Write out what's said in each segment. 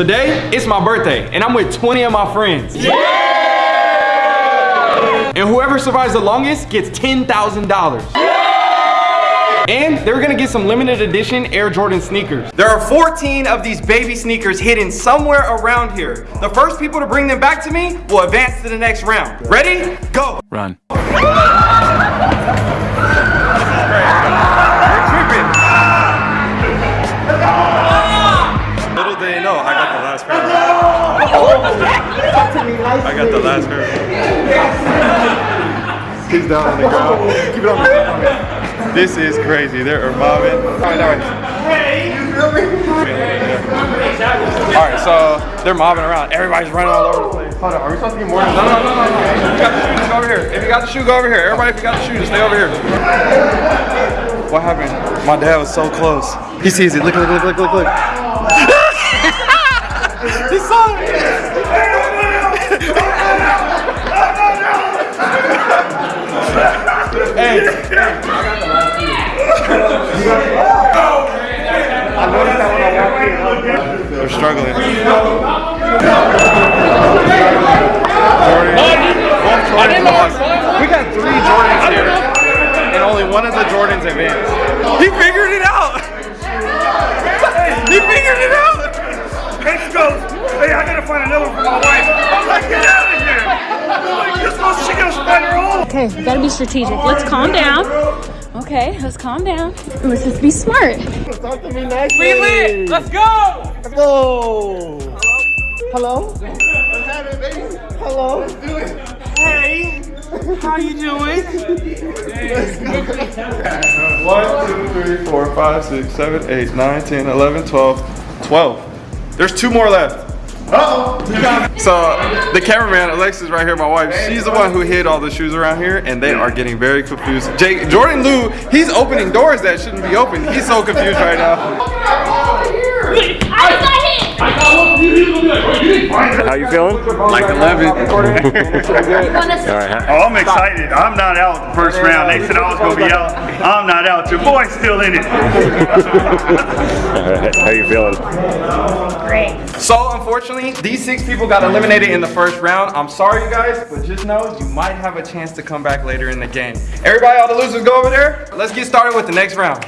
Today, it's my birthday, and I'm with 20 of my friends. Yeah! And whoever survives the longest gets $10,000. Yeah! And they're gonna get some limited edition Air Jordan sneakers. There are 14 of these baby sneakers hidden somewhere around here. The first people to bring them back to me will advance to the next round. Ready? Go! Run. I got the last pair. He's down on the ground. Keep it on the This is crazy. They're mobbing. Alright, alright. Hey, you feel me? Alright, so they're mobbing around. Everybody's running all over the place. Hold on, are we supposed to get more? No, no, no, no, no. If you got the shoes, go over here. If you got the shoe, go over here. Everybody, if you got the shoes, stay over here. What happened? My dad was so close. He sees it. Look, look, look, look, look, look. hey. I noticed that when I walked in. They're struggling. Jordan. lost. We got three Jordans here, and only one of the Jordans advanced. He figured Okay, we gotta be strategic. Let's calm down. Okay, let's calm down. Let's just be smart. Talk to me nicely. We lit. Let's go. Let's go. Hello. Hello. What's happening, baby? Hello. Let's do it. Hey, how you doing? One, two, three, four, five, six, seven, eight, nine, ten, eleven, twelve, twelve. There's two more left. So the cameraman, Alexis right here, my wife, she's the one who hid all the shoes around here and they are getting very confused. Jake, Jordan Lou, he's opening doors that shouldn't be open. He's so confused right now. I got hit! How you feeling? Like 11. Alright. Oh, I'm excited. I'm not out the first round. They said I was gonna be out. I'm not out. Your boy's still in it. Alright. How you feeling? Great. So unfortunately, these six people got eliminated in the first round. I'm sorry you guys, but just know you might have a chance to come back later in the game. Everybody, all the losers go over there. Let's get started with the next round.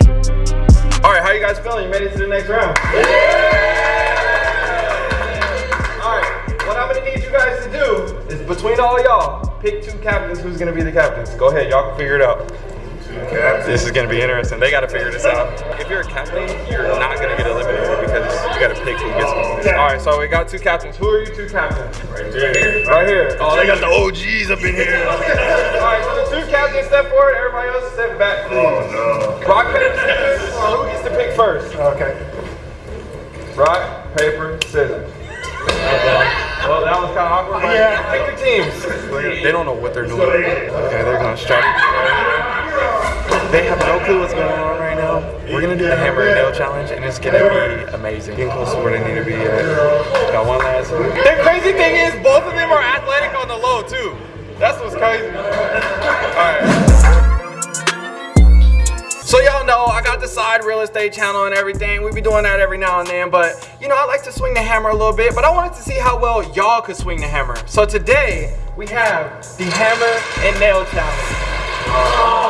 All right, how you guys feeling? You made it to the next round. All right, what I'm gonna need you guys to do is between all y'all, pick two captains who's gonna be the captains. Go ahead, y'all can figure it out. This is gonna be interesting. They gotta figure this out. If you're a captain, you're not gonna get eliminated because you gotta pick who gets eliminated. All right, so we got two captains. Who are you two captains? Right here. Right here. Oh, they got the OGs up in here. All right, so the two captains step forward. Everybody else step back. Oh no. Rock, paper, scissors. Who gets to pick first? Okay. Rock, paper, scissors. Well, that was kind of awkward. But Yeah. Pick your teams. They don't know what they're doing. Okay, they're gonna strike. They have no clue what's going on right now. We're gonna do the hammer and nail challenge, and it's gonna be amazing. Getting close to where they need to be at. Got one last. The crazy thing is, both of them are athletic on the low too. That's what's crazy. All right. So y'all know I got the side real estate channel and everything. We be doing that every now and then, but you know, I like to swing the hammer a little bit, but I wanted to see how well y'all could swing the hammer. So today, we have the hammer and nail challenge.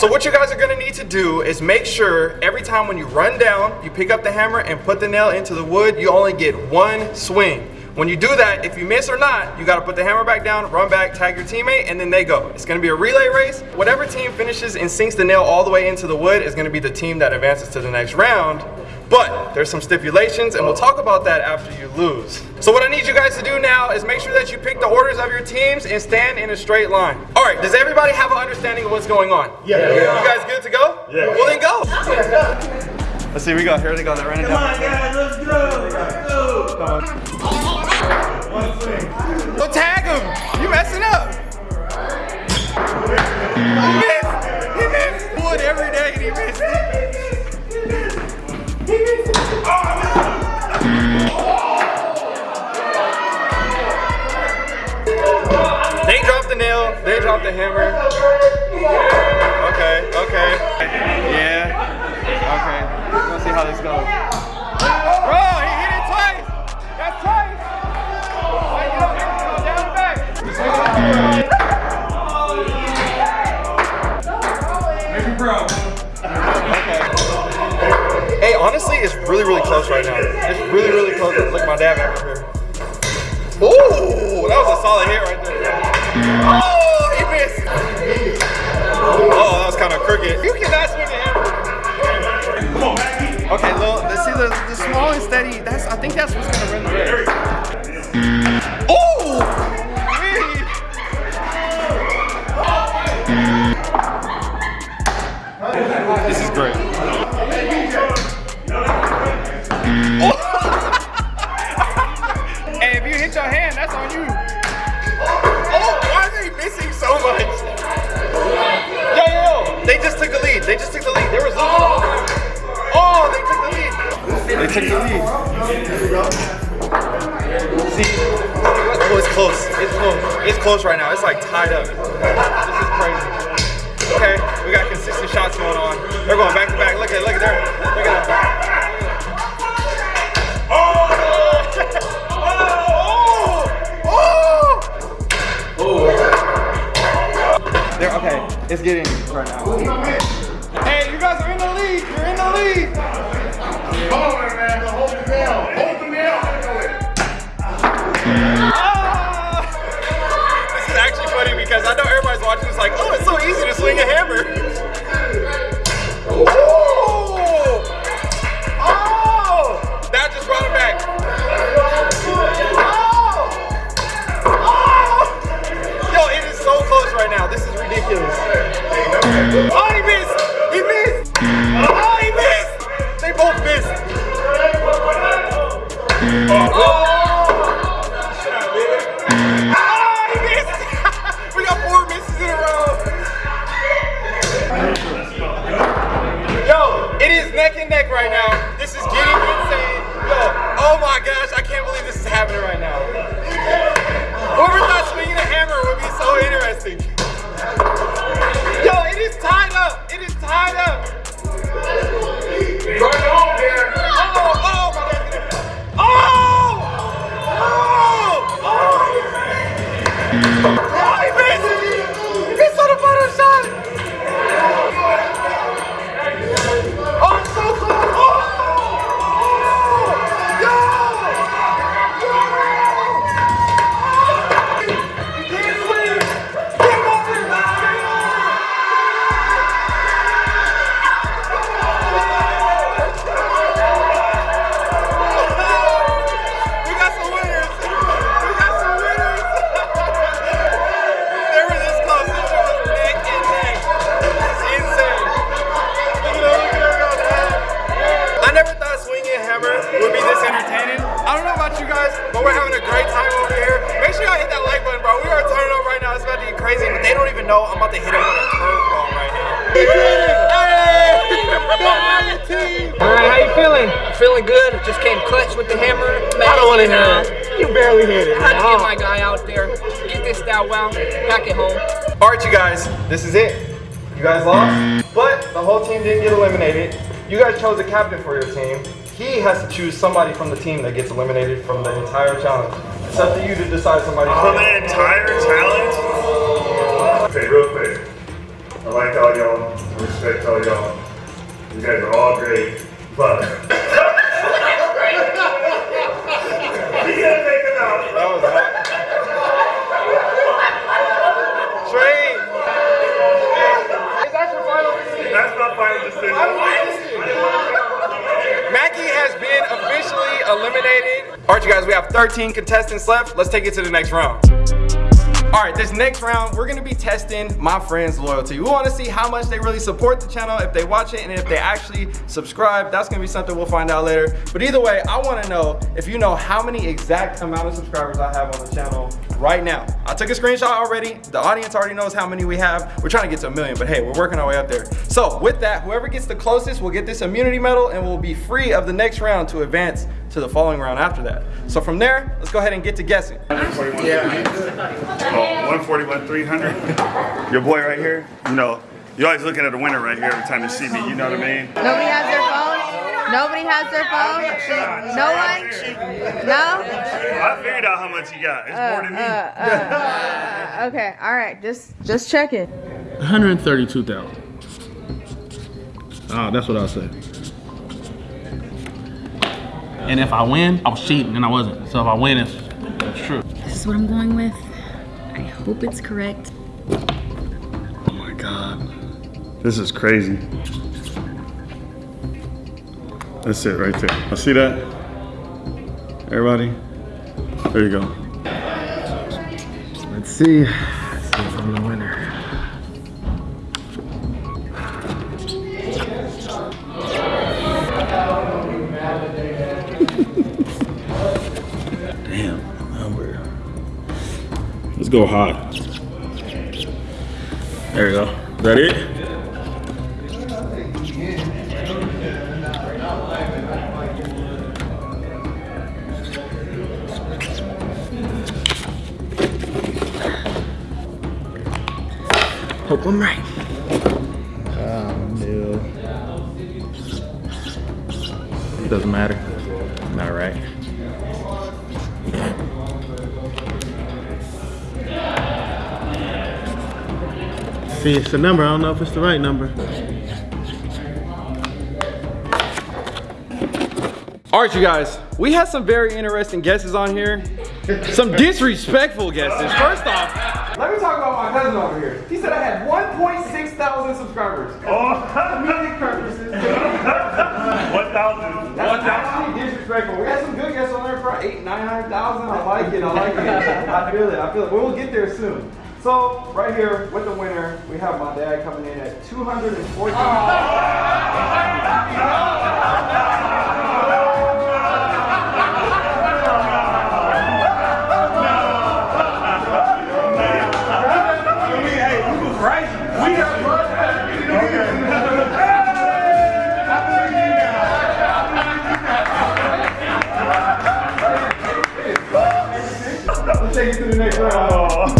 So what you guys are gonna need to do is make sure every time when you run down, you pick up the hammer and put the nail into the wood, you only get one swing. When you do that, if you miss or not, you gotta put the hammer back down, run back, tag your teammate, and then they go. It's gonna be a relay race. Whatever team finishes and sinks the nail all the way into the wood is gonna be the team that advances to the next round. But there's some stipulations, and we'll talk about that after you lose. So what I need you guys to do now is make sure that you pick the orders of your teams and stand in a straight line. All right, does everybody have an understanding of what's going on? Yeah. You guys good to go? Yeah. Well then go. Let's see, we got here they go. They're running Come down. on, guys, let's go. Let's go. One swing. Close. Right now. It's like tied up. This is crazy. Okay, we got consistent shots going on. They're going back to back. Look at, look at there. Look at that. Oh! Oh! There, okay, it's getting right now. Oh, I don't want to hear it. You barely hit it. I had to get my guy out there. Get this out well. Back at home. All right, you guys, this is it. You guys lost, but the whole team didn't get eliminated. You guys chose a captain for your team. He has to choose somebody from the team that gets eliminated from the entire challenge. It's up to you to decide somebody. From oh, the entire challenge? Okay, real quick. I like all y'all. I respect all y'all. You guys are all great. But. you gotta take it out. That was hot. Trey. Is that your final decision? That's my final decision. Mackie has been officially eliminated. All right, you guys, we have 13 contestants left. Let's take it to the next round. All right, this next round, we're gonna be testing my friends' loyalty. We wanna see how much they really support the channel, if they watch it, and if they actually subscribe. That's gonna be something we'll find out later. But either way, I wanna know if you know how many exact amount of subscribers I have on the channel right now. I took a screenshot already. The audience already knows how many we have. We're trying to get to a million, but hey, we're working our way up there. So with that, whoever gets the closest will get this immunity medal and will be free of the next round to advance to the following round after that. So from there, let's go ahead and get to guessing. Oh, 141, 300. Your boy right here, you know, you're always looking at the winner right here every time you see me, you know what I mean? Nobody has their phone? Nobody has their phone? No one? No? I figured out how much you got. It's more than me. Uh, uh, uh okay, all right, just just checking. 132,000. Oh, ah, that's what I said. And if I win, I was cheating, and I wasn't. So if I win, it's, it's true. This is what I'm going with. I hope it's correct. Oh my god. This is crazy. That's it right there. I see that? Everybody? There you go. Let's see. Let's see if I'm the winner. Damn, number. Let's go high. There you go. Is that it? Hope I'm right. Um, It doesn't matter. Not right. See, it's the number. I don't know if it's the right number. All right, you guys, we had some very interesting guesses on here. Some disrespectful guesses. First off, let me talk about my cousin over here. He said I had 1.6 thousand subscribers. Oh, Music purposes. 1,000. That's actually disrespectful. We had some good guests on there for eight, nine hundred thousand. I like it. I like it. I feel it. I feel it. We'll get there soon. So right here with the winner, we have my dad coming in at 240. Hey, take it to the next round.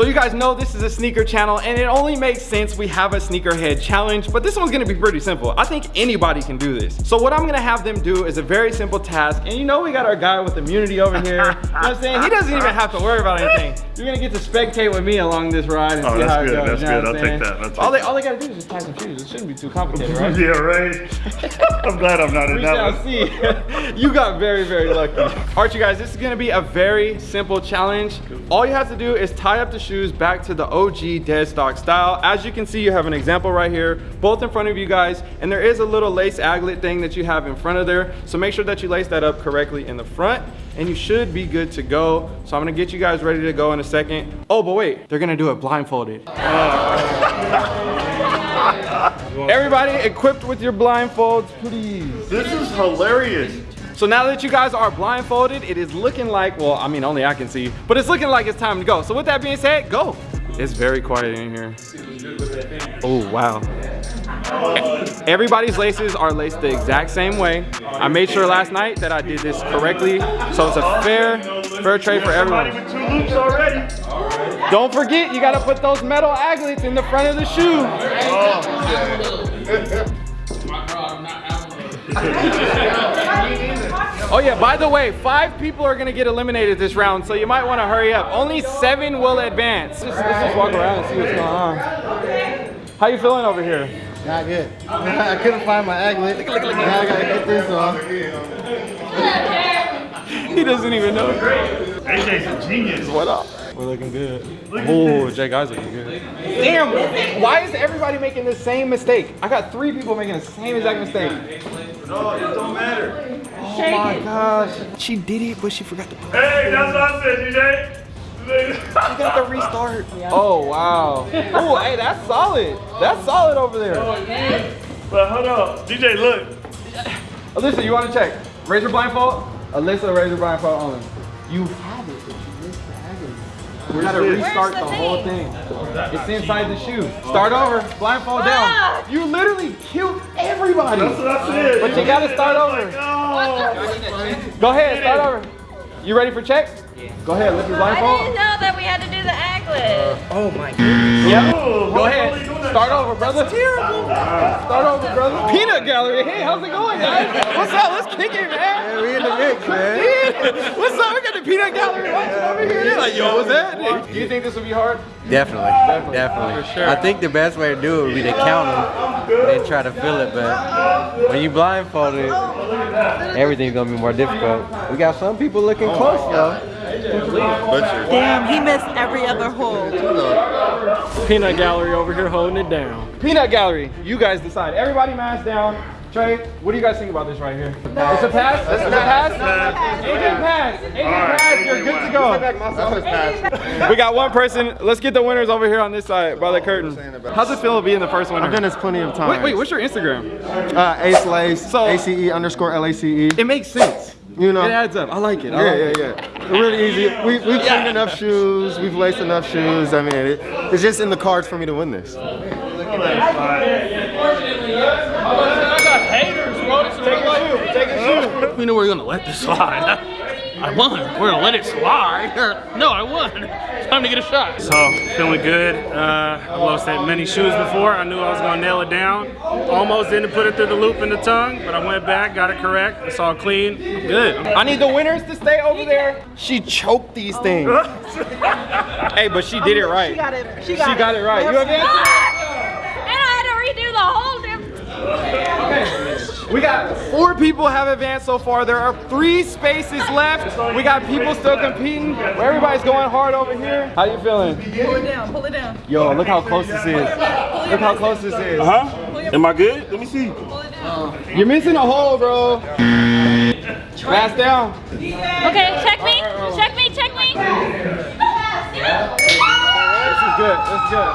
So you guys know this is a sneaker channel and it only makes sense we have a sneakerhead challenge, but this one's gonna be pretty simple. I think anybody can do this. So what I'm gonna have them do is a very simple task. And you know we got our guy with immunity over here. you know what I'm saying? He doesn't even have to worry about anything. You're gonna get to spectate with me along this ride and Oh, see that's how it good, goes. that's you know good. I'll I'm take that, I'll take all, they, all they gotta do is just tie some shoes. It shouldn't be too complicated, right? Yeah, right. I'm glad I'm not in We that shall one. see. you got very, very lucky. All right, you guys, this is gonna be a very simple challenge. All you have to do is tie up the shoes back to the OG dead stock style. As you can see, you have an example right here, both in front of you guys, and there is a little lace aglet thing that you have in front of there. So make sure that you lace that up correctly in the front, and you should be good to go. So I'm gonna get you guys ready to go in a second. Oh, but wait, they're gonna do it blindfolded. Everybody equipped with your blindfolds, please. This is hilarious. So now that you guys are blindfolded, it is looking like, well, I mean, only I can see, but it's looking like it's time to go. So with that being said, go. It's very quiet in here. Oh, wow. Everybody's laces are laced the exact same way. I made sure last night that I did this correctly. So it's a fair, fair trade for Somebody everyone. with two loops already. Don't forget, you gotta put those metal aglets in the front of the shoe. Oh, Oh yeah, by the way, five people are gonna get eliminated this round, so you might wanna hurry up. Only seven will advance. Let's, let's just walk around and see what's going on. How you feeling over here? Not good. I couldn't find my aglet. Now I gotta get this on. He doesn't even know. AJ's a genius. What up? We're looking good. Oh, Jake Guy's looking good. Damn, why is everybody making the same mistake? I got three people making the same exact mistake. No, it don't matter. Oh my gosh. She did it, but she forgot to put Hey, that's what I said, DJ. She got the restart. Oh wow. Oh, hey, that's solid. That's solid over there. Oh, but hold on. DJ, look. Alyssa, you want to check? Razor blindfold? Alyssa, razor blindfold only. You have aglet. We gotta restart the, whole thing. It's inside the shoe. Start over, blindfold down. Ah! You literally killed everybody. That's what I said. But you gotta start oh over. Oh. Go ahead, start over. You ready for check? Go ahead, lift your blindfold. I didn't know that we had to do the aglet. Uh, oh my goodness. Yep. Oh, Go ahead. are you doing that? Start over, brother. terrible. Start over, brother. Peanut gallery. Hey, how's it going, guys? What's up? Let's kick it, man. Yeah, we in the mix, man. What's up? We got the peanut gallery watching over here. They're like, yo, what's that? Do you think this will be hard? Definitely, definitely. Definitely. For sure. I think the best way to do it would be to count them and then try to feel it. But when you blindfolded, everything's gonna be more difficult. We got some people looking close, though. Damn, he missed every other hole. Peanut Gallery over here holding it down. Peanut Gallery, you guys decide. Everybody mask down. Trey, what do you guys think about this right here? It's a pass? It's a pass? Agent pass. Agent pass. You're good to go. We got one person. Let's get the winners over here on this side by the curtain. How's it feel being the first winner? I've done this plenty of times. Wait, wait, what's your Instagram? Uh, Ace Lace, So- ACE underscore LACE. It makes sense. You know? It adds up. I like it. I Yeah, like yeah, it. yeah. Really easy. We, we've cleaned enough shoes. We've laced enough shoes. I mean, it, it's just in the cards for me to win this. We knew we were gonna let this slide. I won. We're gonna let it slide. No, I won. It's time to get a shot. So, feeling good. Uh, I've lost that many shoes before. I knew I was gonna nail it down. Almost didn't put it through the loop in the tongue, but I went back, got it correct. It's all clean. I'm good. I need the winners to stay over there. She choked these things. hey, but she did it right. She got it. She She got, got it right. You have And I had to redo the whole damn. We got four people have advanced so far. There are three spaces left. We got people still competing. Everybody's going hard over here. How you feeling? Pull it down. Pull it down. Yo, look how close this is. Look how close this is. Uh-huh. Am I good? Let me see. You're missing a hole, bro. Pass down. Okay, check me. Check me. Check me. This is good. This is good.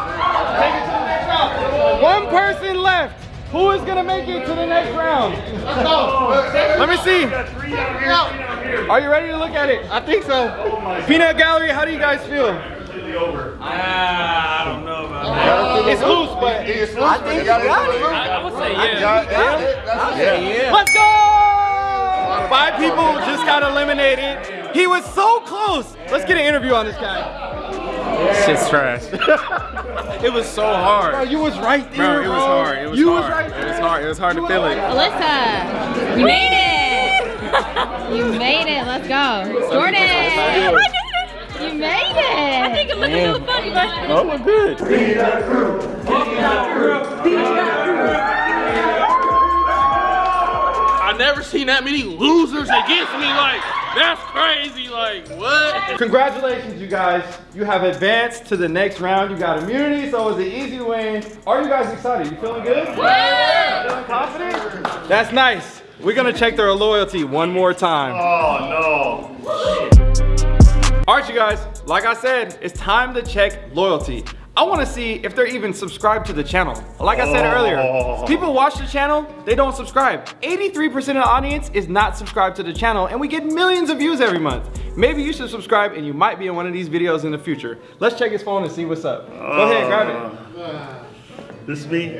Take it to the next round. One person left. Who is gonna make it to the next round? Let me see. Are you ready to look at it? I think so. Peanut Gallery, how do you guys feel? Ah, I don't know about that. Uh, it's loose, but I think you got it. I would say yeah. Let's go! Five people just got eliminated. He was so close. Let's get an interview on this guy. Shit's trash. It was so hard. Bro, you was right there, Bro, it was hard. It was you hard. was right It was hard. It was hard to feel it. Alyssa, you made it. You made it. Let's go. Jordan, you made it. I think it looks a little funny, but. Oh, we're good. I never seen that many losers against me. Like that's crazy. Like what? Congratulations, you guys. You have advanced to the next round. You got immunity, so it was an easy win. Are you guys excited? You feeling good? Yeah. Feeling confident? That's nice. We're gonna check their loyalty one more time. Oh, no. All right, you guys, like I said, it's time to check loyalty. I wanna see if they're even subscribed to the channel. Like I said earlier, oh. people watch the channel, they don't subscribe. 83% of the audience is not subscribed to the channel and we get millions of views every month. Maybe you should subscribe and you might be in one of these videos in the future. Let's check his phone and see what's up. Go ahead, grab it. This is me.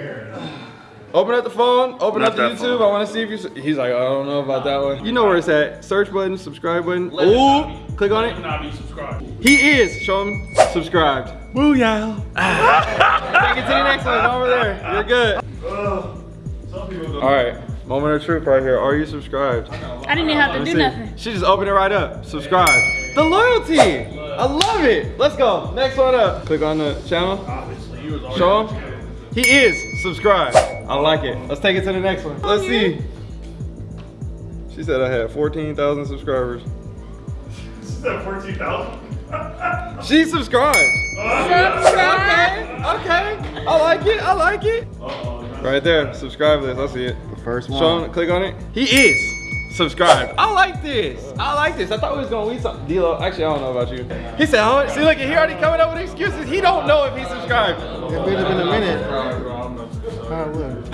Open up the phone, open Not up the YouTube. phone. I wanna see if you, he's like, I don't know about that one. You know where it's at. Search button, subscribe button. Ooh, click on it. Not be subscribed. He is. Show him subscribed. Booyah. Take it to the next one over there. You're good. All right. Moment of truth right here. Are you subscribed? I didn't even have to do see. nothing. She just opened it right up. Subscribe. The loyalty. I love it. Let's go. Next one up. Click on the channel. Show him. He is subscribed. I like it. Let's take it to the next one. Let's oh, see. She said I had 14,000 subscribers. Is that 14,000? She subscribed. Okay, okay. I like it. I like it. Right there. Subscribe this. I see it. The first one. Show him, click on it. He is subscribed. I like this. I like this. I thought we was gonna leave something. D-Lo, actually, I don't know about you. He said, how much? See, look, he already coming up with excuses. He don't know if he subscribed. It would have been a minute. How would?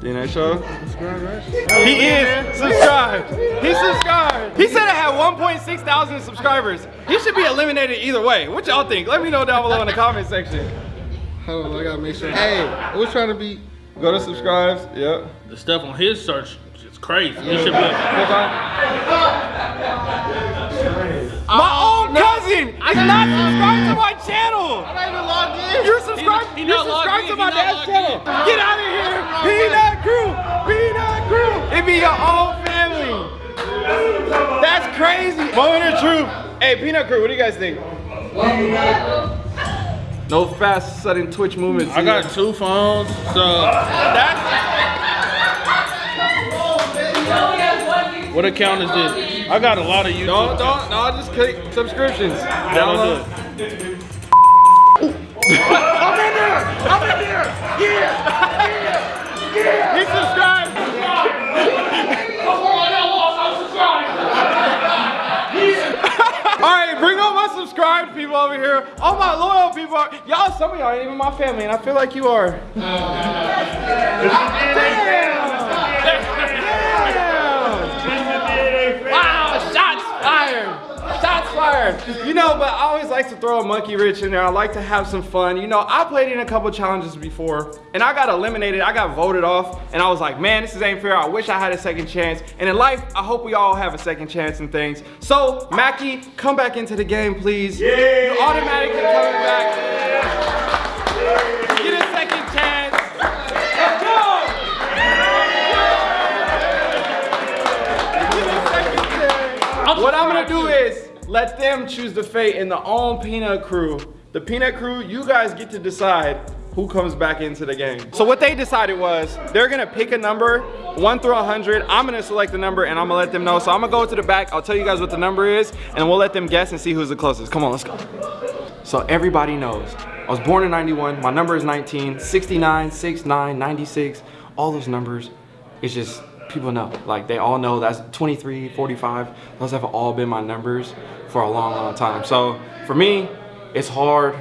DNA show. He is subscribed. He's subscribed. He said I had 1.6 thousand subscribers. He should be eliminated either way. What y'all think? Let me know down below in the comment section. Hold on, I gotta make sure. Hey, we're trying to be. Go to subscribes. Yep. The stuff on his search is crazy. He should be. Click on. My own cousin is not subscribed to my channel. I'm not even logged in. You're subscribed. He- he you're subscribed to my dad's channel. in. Get out of here. Peanut crew. Peanut crew. It be your own family. That's crazy. Moment of truth. Hey, Peanut crew, what do you guys think? No fast, sudden twitch movements. I got two phones, so what account is this? I got a lot of YouTube. Don't, don't, no, just click subscriptions. Yeah, don't Download. I'm in there! I'm in there! Yeah! Yeah! He subscribed! Alright, bring all my subscribed people over here. All my loyal people. Y'all, some of y'all ain't even my family, and I feel like you are. Wow, shots fired! Shots fired! You know, but I always like to throw a monkey wrench in there. I like to have some fun. You know, I played in a couple challenges before, and I got eliminated. I got voted off, and I was like, man, this is ain't fair. I wish I had a second chance. And in life, I hope we all have a second chance in things. So, Mackie, come back into the game, please. Yeah. You automatically coming back. Get What I'm gonna do is let them choose the fate in the own peanut crew. The peanut crew, you guys get to decide who comes back into the game. So what they decided was they're gonna pick a number, one through 100. I'm gonna select the number and I'm gonna let them know. So I'm gonna go to the back, I'll tell you guys what the number is, and we'll let them guess and see who's the closest. Come on, let's go. So everybody knows. I was born in 91, my number is 19, 69, 69, 96, all those numbers, it's just, people know. Like they all know that's 23, 45, those have all been my numbers for a long, long time. So for me, it's hard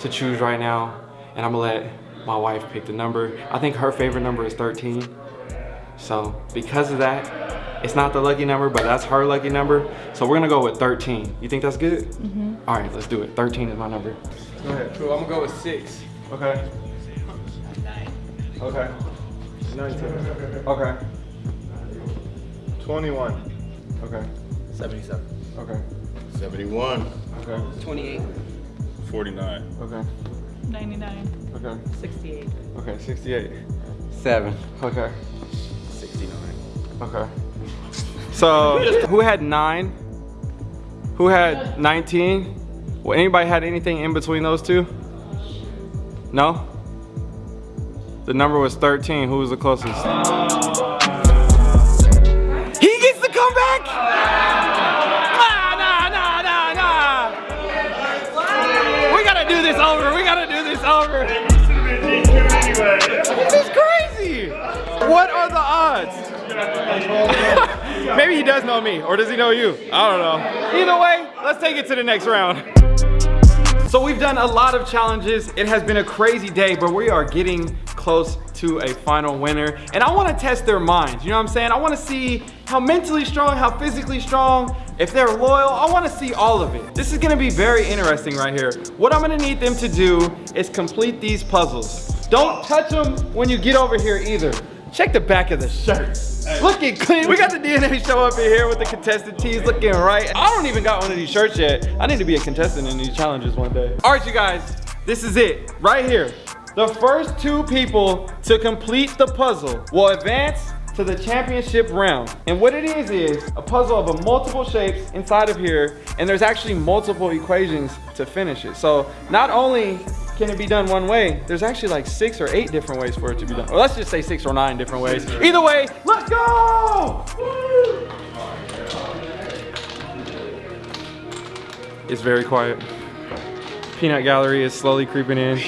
to choose right now, and I'm gonna let my wife pick the number. I think her favorite number is 13. So because of that, it's not the lucky number, but that's her lucky number. So we're gonna go with 13. You think that's good? Mm-hmm. All right, let's do it. 13 is my number. Go ahead. Cool, I'm gonna go with six. Okay. Okay. 19. Okay. 21. Okay. 77. Okay. 71. Okay. 28. 49. Okay. 99. Okay. 68. Okay. 68. Seven. Okay. 69. Okay. So who had nine? Who had 19? Well, anybody had anything in between those two? No? The number was 13. Who was the closest? Over. We gotta do this over. This is crazy. What are the odds? Maybe he does know me, or does he know you? I don't know. Either way, let's take it to the next round. So we've done a lot of challenges. It has been a crazy day, but we are getting close to a final winner. And I wanna test their minds, you know what I'm saying? I wanna see how mentally strong, how physically strong, if they're loyal, I wanna see all of it. This is gonna be very interesting right here. What I'm gonna need them to do is complete these puzzles. Don't touch them when you get over here either. Check the back of the shirt. Looking clean. We got the DNA show up in here with the contestant tees looking right. I don't even got one of these shirts yet. I need to be a contestant in these challenges one day. All right, you guys, this is it right here. The first two people to complete the puzzle will advance to the championship round. And what it is is a puzzle of a multiple shapes inside of here, and there's actually multiple equations to finish it. So not only can it be done one way, there's actually like six or eight different ways for it to be done. Or let's just say six or nine different ways. Either way, let's go! It's very quiet. Peanut gallery is slowly creeping in. I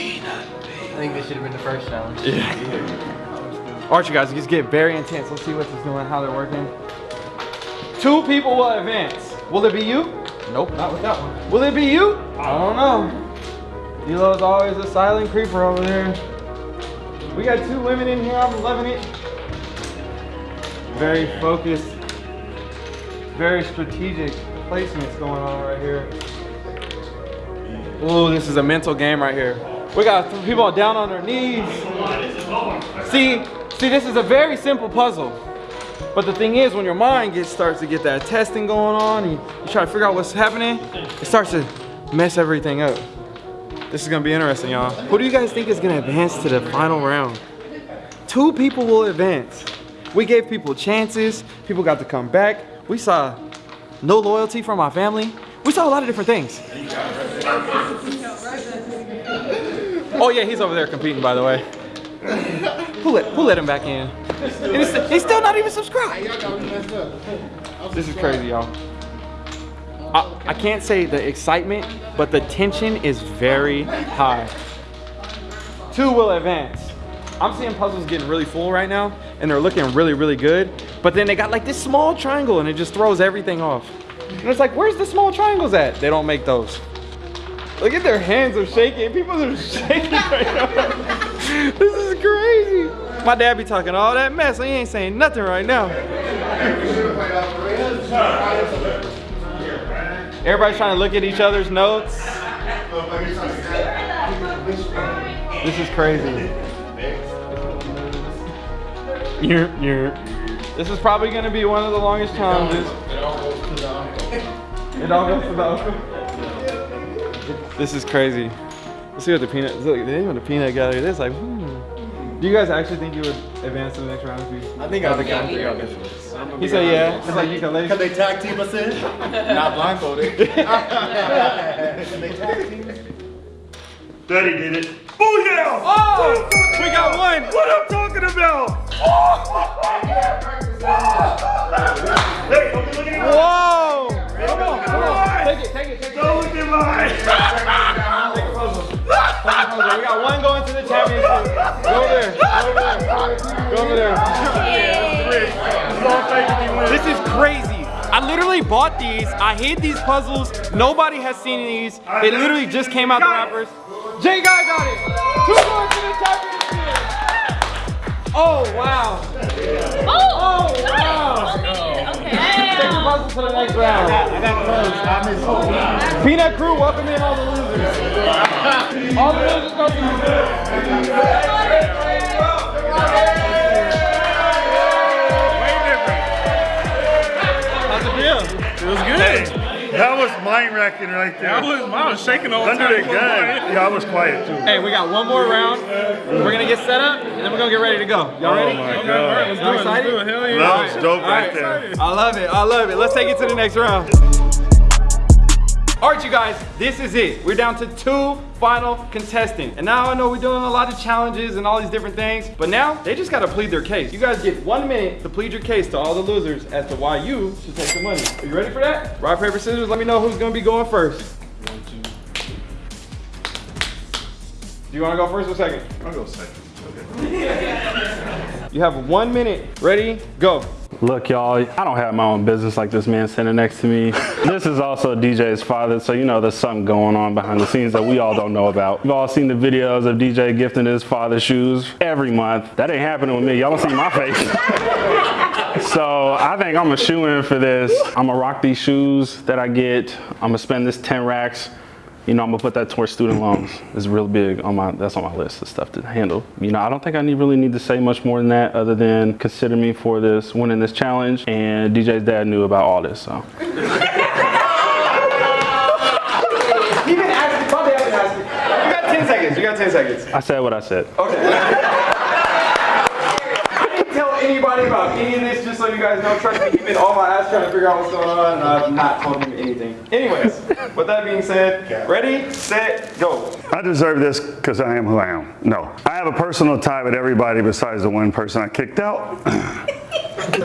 think this should have been the first challenge. Yeah. All right, you guys, it's getting very intense. Let's see what this doing, how they're working. Two people will advance. Will it be you? Nope, not with that one. Will it be you? I don't know. Elo's always a silent creeper over there. We got two women in here. I'm loving it. Very focused, very strategic placements going on right here. Ooh, this is a mental game right here. We got people down on their knees. See, see, this is a very simple puzzle. But the thing is, when your mind gets starts to get that testing going on, and you try to figure out what's happening, it starts to mess everything up. This is gonna be interesting, y'all. Who do you guys think is gonna advance to the final round? Two people will advance. We gave people chances. People got to come back. We saw no loyalty from our family. We saw a lot of different things. Oh yeah, he's over there competing, by the way. Who let who let him back in? He's, he's still not even subscribed. This is crazy, y'all. I, I can't say the excitement, but the tension is very high. Two will advance. I'm seeing puzzles getting really full right now, and they're looking really, really good. But then they got like this small triangle, and it just throws everything off. And it's like, where's the small triangles at? They don't make those. Look at their hands are shaking. People are shaking right now. this is crazy. My dad be talking all that mess. He ain't saying nothing right now. Everybody's trying to look at each other's notes. This is crazy. You're, you're. This is probably gonna be one of the longest challenges. It all goes to the uncle. This is crazy. Let's see what the peanut. Look, they even the peanut gallery. This like. Hmm. Do you guys actually think you would advance to the next round? If you, I think I'll be on three on this one. He said yeah. It's like you can lay. Can they tag team us in? Not blindfolded. Can they tag team? Daddy did it. Booyah! Oh! We got one! What I'm talking about! Hey, don't be looking at mine. Whoa! Come on, come on. Take it, take it, take it. Don't look at mine. We got one going to the championship. Go there. Go over there. Go over there. This is crazy. I literally bought these. I hate these puzzles. Nobody has seen these. They literally just came out the wrappers. Jay Guy got it. Two going to the championship. Oh wow. Oh, Oh wow. Okay. Take your puzzle to the next round. I got close. I missed. Peanut Crew, welcome in all the losers. all the losers go to How's it feel? It was good. That was mind wrecking right there. I was, I was shaking the Under time. the gun. Yeah, I was quiet too. Hey, we got one more round. We're gonna get set up, and then we're gonna get ready to go. Y'all ready? Oh my Okay, God. all right, let's do Y'all it. Let's do it. Hell yeah. That was dope All right there. I love it. I love it. Let's take it to the next round. All right, you guys, this is it. We're down to two final contestants. And now I know we're doing a lot of challenges and all these different things, but now they just gotta plead their case. You guys get one minute to plead your case to all the losers as to why you should take the money. Are you ready for that? Rock, paper, scissors, let me know who's gonna be going first. Do you wanna go first or second? I'll go second. You have one minute. Ready? Go. Look, y'all, I don't have my own business like this man sitting next to me. this is also DJ's father, so you know there's something going on behind the scenes that we all don't know about. We've all seen the videos of DJ gifting his father shoes every month. That ain't happening with me. Y'all don't see my face. so I think I'm a shoe in for this. I'm gonna rock these shoes that I get. I'm gonna spend this 10 racks. You know, I'm gonna put that towards student loans. It's real big on my, that's on my list of stuff to handle. You know, I don't think I need, really need to say much more than that other than consider me for this, winning this challenge. And DJ's dad knew about all this, so. He been asking, my dad been asking. You got 10 seconds. You got 10 seconds. I said what I said. Okay. I didn't tell anybody about any of this just so you guys know. Trust me, he been on my ass trying to figure out what's going on and I've not told him anything. Anyways, with that being said, ready, set, go. I deserve this because I am who I am. No. I have a personal tie with everybody besides the one person I kicked out.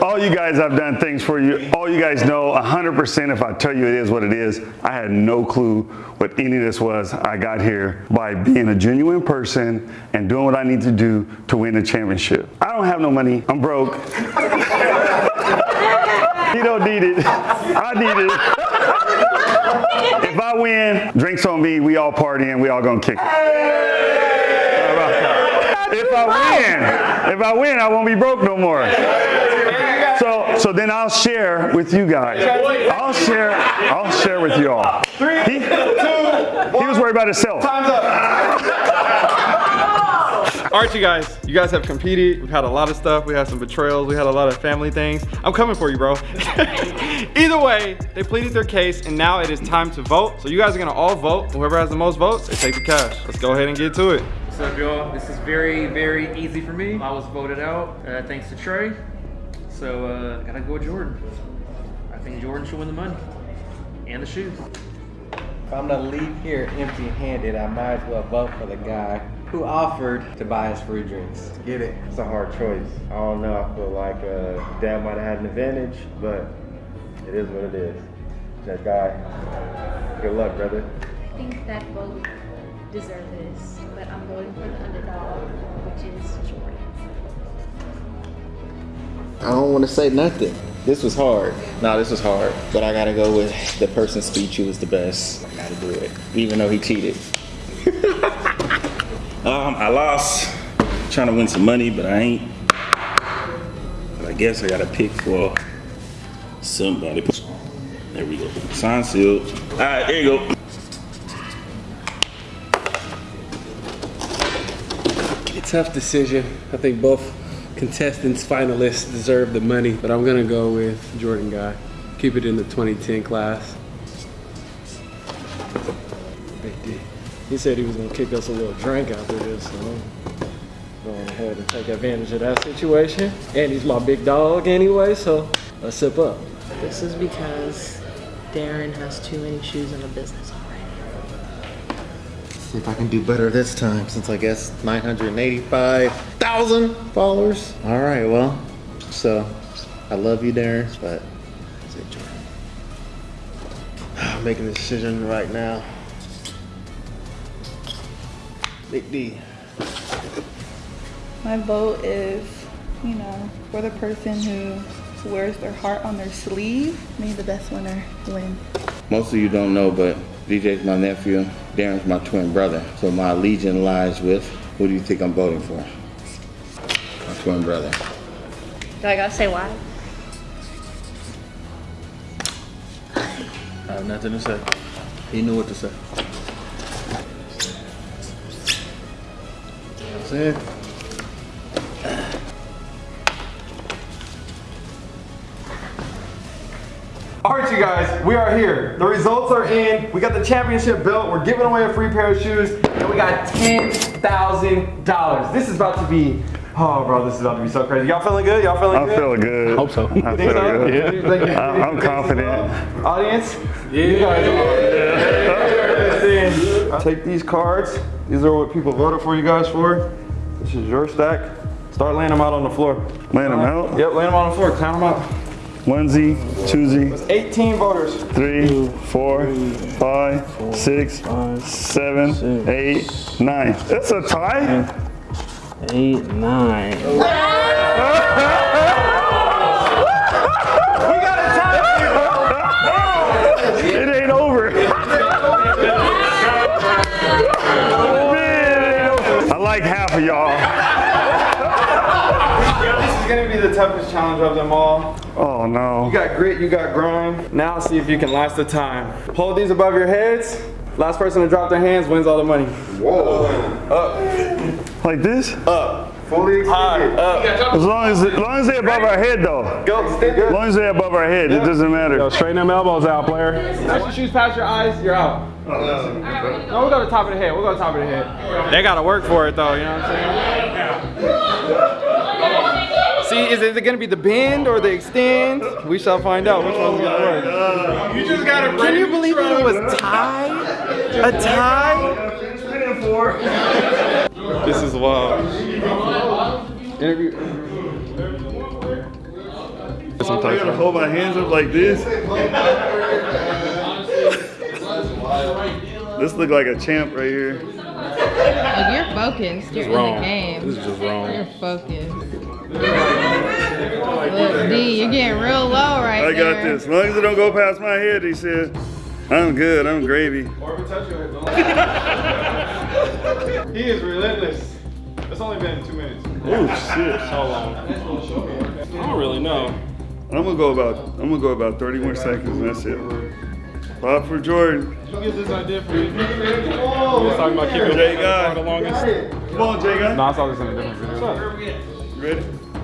All you guys, I've done things for you. All you guys know 100% if I tell you it is what it is. I had no clue what any of this was. I got here by being a genuine person and doing what I need to do to win a championship. I don't have no money. I'm broke. you don't need it. I need it. If I win, drinks on me, we all partying, we all gonna kick it. If I win, if I win, I won't be broke no more. So, so then I'll share with you guys. I'll share, I'll share with you all. Three, He, two, he was worried about himself. Time's up. All right, you guys. You guys have competed. We've had a lot of stuff. We had some betrayals. We had a lot of family things. I'm coming for you, bro. Either way, they pleaded their case, and now it is time to vote. So you guys are gonna all vote. Whoever has the most votes, they take the cash. Let's go ahead and get to it. What's up, y'all? This is very, very easy for me. I was voted out uh, thanks to Trey. So, uh, gotta go with Jordan. I think Jordan should win the money and the shoes. If I'm gonna leave here empty-handed, I might as well vote for the guy Who offered to buy us free drinks? Get it. It's a hard choice. I don't know. I feel like uh, Dad might have had an advantage, but it is what it is. That guy. Good luck, brother. I think that both deserve this, but I'm voting for the underdog, which is Jordan. I don't want to say nothing. This was hard. No, this was hard. But I gotta go with the person's speech who was the best. I gotta do it, even though he cheated. Um, I lost. Trying to win some money, but I ain't. But I guess I gotta pick for somebody. There we go. Sign sealed. All right, there you go. Tough decision. I think both contestants, finalists deserve the money, but I'm gonna go with Jordan Guy. Keep it in the 2010 class. Big D. He said he was gonna kick us a little drink after this, so I'm going ahead and take advantage of that situation. And he's my big dog anyway, so let's sip up. This is because Darren has too many shoes in the business already. See if I can do better this time since I guess 985,000 followers. All right, well, so I love you, Darren, but it's it, I'm making a decision right now. Big D. My vote is, you know, for the person who wears their heart on their sleeve. May the best winner win. Most of you don't know, but DJ's my nephew. Darren's my twin brother. So my allegiance lies with who do you think I'm voting for? My twin brother. Do I gotta say why? I have nothing to say. He knew what to say. You know what I'm saying? You guys, we are here. The results are in. We got the championship belt. We're giving away a free pair of shoes, and we got $10,000. This is about to be, oh, bro, this is about to be so crazy. Y'all feeling good? Y'all feeling good? I'm feeling good. I Hope so. I Think feel so? good. You think- you I'm, I'm think- confident. Audience? Yeah. You guys are. Take these cards. These are what people voted for you guys for. This is your stack. Start laying them out on the floor. Laying them out? Yep, laying them on the floor. Count them out. Onesie, twosie, 18 voters. three, four, five, six, seven, eight, nine. It's a tie? Eight, nine. We got a tie. It ain't over. I like half of y'all. This is gonna be the toughest challenge of them all. Oh no. You got grit, you got grind. Now see if you can last the time. Hold these above your heads. Last person to drop their hands wins all the money. Whoa. Up. Like this? Up. Fully extended. High, Up. As long as, as long as they're above our head though. Go. Stay As long as they're above our head, it doesn't matter. Yo, straighten them elbows out, player. Touch your shoes past your eyes, you're out. Oh, no, we'll go to the top of the head. We'll go to the top of the head. They gotta work for it though, you know what I'm saying? See, is it gonna be the bend or the extend? We shall find out which one's gonna work. You just gotta Can you believe it was tie? A tie? This is wild. Interview. I gotta hold my hands up like this. This look like a champ right here. Like you're focused. You're in wrong. the game. This is just wrong. You're focused. Look, D, you're getting real low right I got there. this. As long as it don't go past my head, he said. I'm good. I'm gravy. He is relentless. It's only been two minutes. Oh shit. How long. I don't really know. I'm gonna go about. I'm gonna go about 30 more seconds. And that's it. Pop for Jordan. Who gives this idea for you? Oh, was talking about keeping Jay it Guy. the longest. Come on, Jay guy. No, I saw this in a different video. You ready?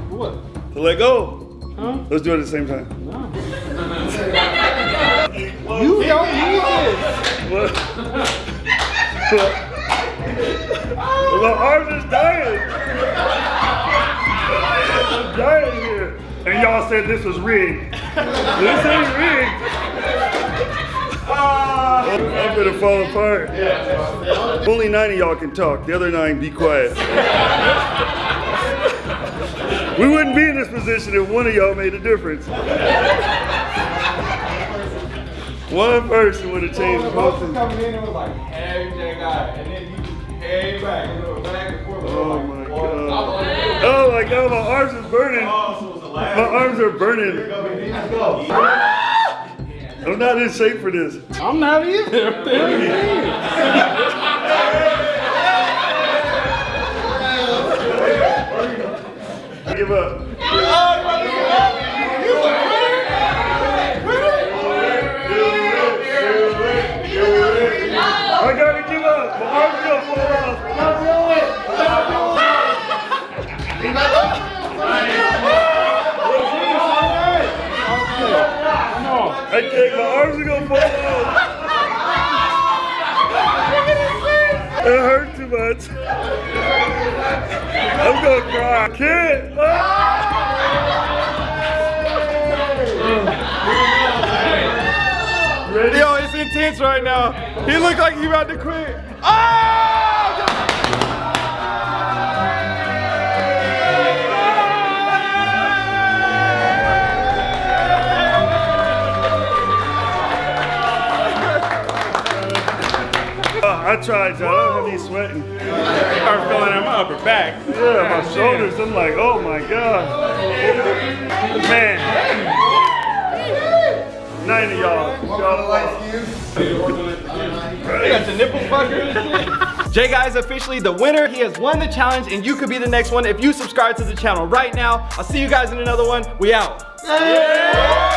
What? To let go. Let's do it at the same time. You don't use this. What? My arms is dying. I'm dying here. And y'all said this was rigged. This ain't rigged. I'm gonna fall apart. Only nine of y'all can talk. The other nine, be quiet. we wouldn't be in this position if one of y'all made a difference. One person would have changed the whole thing. coming in and was like, hey, J guy, and then he just came back and went back and forth. Oh my god. Oh my god, my arms are burning. Oh, my arms are burning. I'm not in shape for this. I'm not either. What the? I give up. I can't. My arms are gonna fall off. It hurt too much. I'm gonna cry. I can't. Yo, it's intense right now. He looked like he about to quit. Oh! I tried, John. I don't have any sweating. Start feeling in my upper back. Yeah, my shoulders. I'm like, oh my god. Man. Nine of y'all. They got the nipple fucker. Jay Guy is officially the winner. He has won the challenge and you could be the next one if you subscribe to the channel right now. I'll see you guys in another one. We out. Yeah.